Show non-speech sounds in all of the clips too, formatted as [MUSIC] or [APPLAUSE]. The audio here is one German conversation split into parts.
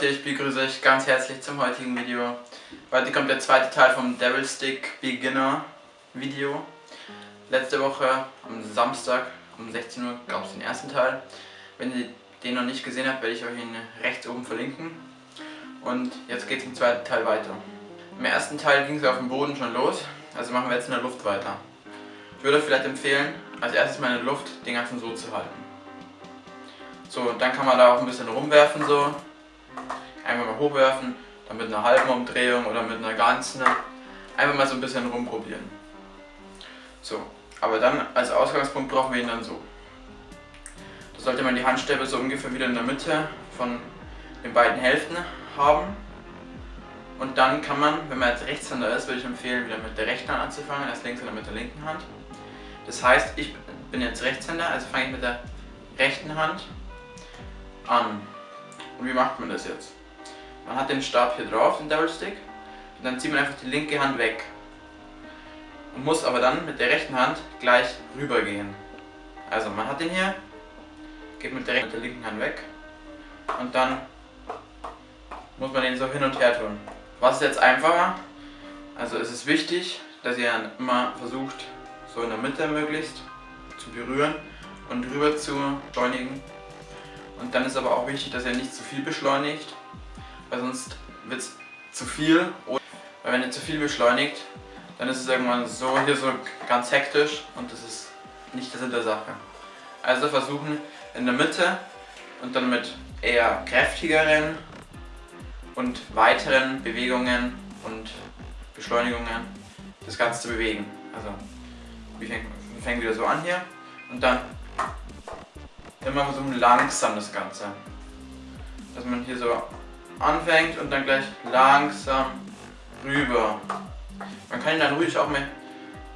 Leute, ich begrüße euch ganz herzlich zum heutigen Video. Heute kommt der zweite Teil vom Devil Stick Beginner Video. Letzte Woche am Samstag um 16 Uhr gab es den ersten Teil. Wenn ihr den noch nicht gesehen habt, werde ich euch ihn rechts oben verlinken. Und jetzt geht es im zweiten Teil weiter. Im ersten Teil ging es auf dem Boden schon los, also machen wir jetzt in der Luft weiter. Ich würde vielleicht empfehlen, als erstes mal in der Luft den ganzen so zu halten. So, dann kann man da auch ein bisschen rumwerfen so. Einfach mal hochwerfen, dann mit einer halben Umdrehung oder mit einer ganzen. Einfach mal so ein bisschen rumprobieren. So, aber dann als Ausgangspunkt brauchen wir ihn dann so. Da sollte man die Handstäbe so ungefähr wieder in der Mitte von den beiden Hälften haben. Und dann kann man, wenn man jetzt Rechtshänder ist, würde ich empfehlen, wieder mit der rechten Hand anzufangen, als links oder mit der linken Hand. Das heißt, ich bin jetzt Rechtshänder, also fange ich mit der rechten Hand an. Und wie macht man das jetzt? Man hat den Stab hier drauf, den Double Stick, und dann zieht man einfach die linke Hand weg. Und muss aber dann mit der rechten Hand gleich rüber gehen. Also man hat den hier, geht mit der, mit der linken Hand weg und dann muss man den so hin und her tun. Was ist jetzt einfacher? Also es ist wichtig, dass ihr immer versucht, so in der Mitte möglichst zu berühren und rüber zu beschleunigen und dann ist aber auch wichtig, dass ihr nicht zu viel beschleunigt, weil sonst wird es zu viel. Weil wenn ihr zu viel beschleunigt, dann ist es irgendwann so hier so ganz hektisch und das ist nicht der Sinn der Sache. Also versuchen in der Mitte und dann mit eher kräftigeren und weiteren Bewegungen und Beschleunigungen das Ganze zu bewegen. Also wir fängen, wir fängen wieder so an hier und dann immer versuchen langsam das Ganze. Dass man hier so anfängt und dann gleich langsam rüber. Man kann ihn dann ruhig auch mal,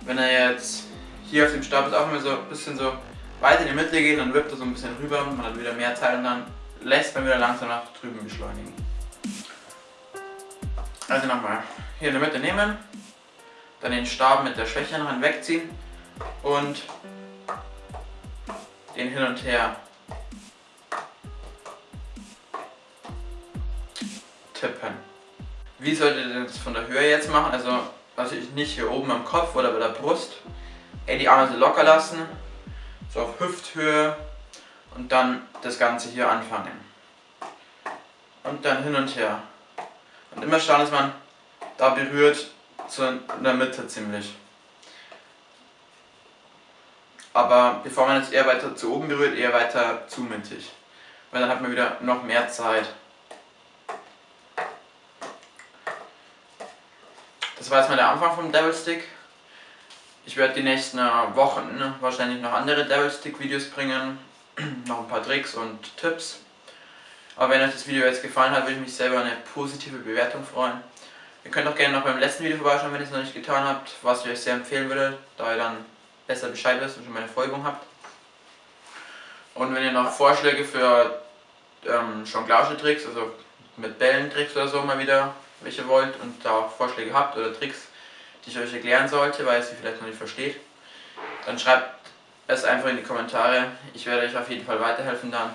wenn er jetzt hier auf dem Stab ist, auch mal so ein bisschen so weit in die Mitte gehen, dann wirkt er so ein bisschen rüber und man hat wieder mehr Zeit und dann lässt man wieder langsam nach drüben beschleunigen. Also nochmal, hier in der Mitte nehmen, dann den Stab mit der schwächeren Hand wegziehen und den hin und her tippen. Wie solltet ihr das von der Höhe jetzt machen? Also natürlich nicht hier oben am Kopf oder bei der Brust. Ey, die Arme so locker lassen, so auf Hüfthöhe und dann das Ganze hier anfangen. Und dann hin und her. Und immer schauen, dass man da berührt, in der Mitte ziemlich. Aber bevor man jetzt eher weiter zu oben berührt, eher weiter zu mittig. Weil dann hat man wieder noch mehr Zeit. Das war jetzt mal der Anfang vom Devil Stick. Ich werde die nächsten Wochen wahrscheinlich noch andere Devil Stick Videos bringen. [CLEARS THROAT] noch ein paar Tricks und Tipps. Aber wenn euch das Video jetzt gefallen hat, würde ich mich selber eine positive Bewertung freuen. Ihr könnt auch gerne noch beim letzten Video vorbeischauen, wenn ihr es noch nicht getan habt, was ich euch sehr empfehlen würde, da ihr dann besser Bescheid wisst und schon meine Folgung habt. Und wenn ihr noch Vorschläge für ähm, Jonglage-Tricks, also mit Bällentricks oder so mal wieder welche wollt und da auch Vorschläge habt oder Tricks, die ich euch erklären sollte, weil ihr sie vielleicht noch nicht versteht, dann schreibt es einfach in die Kommentare. Ich werde euch auf jeden Fall weiterhelfen dann.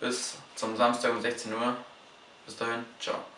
Bis zum Samstag um 16 Uhr. Bis dahin, ciao.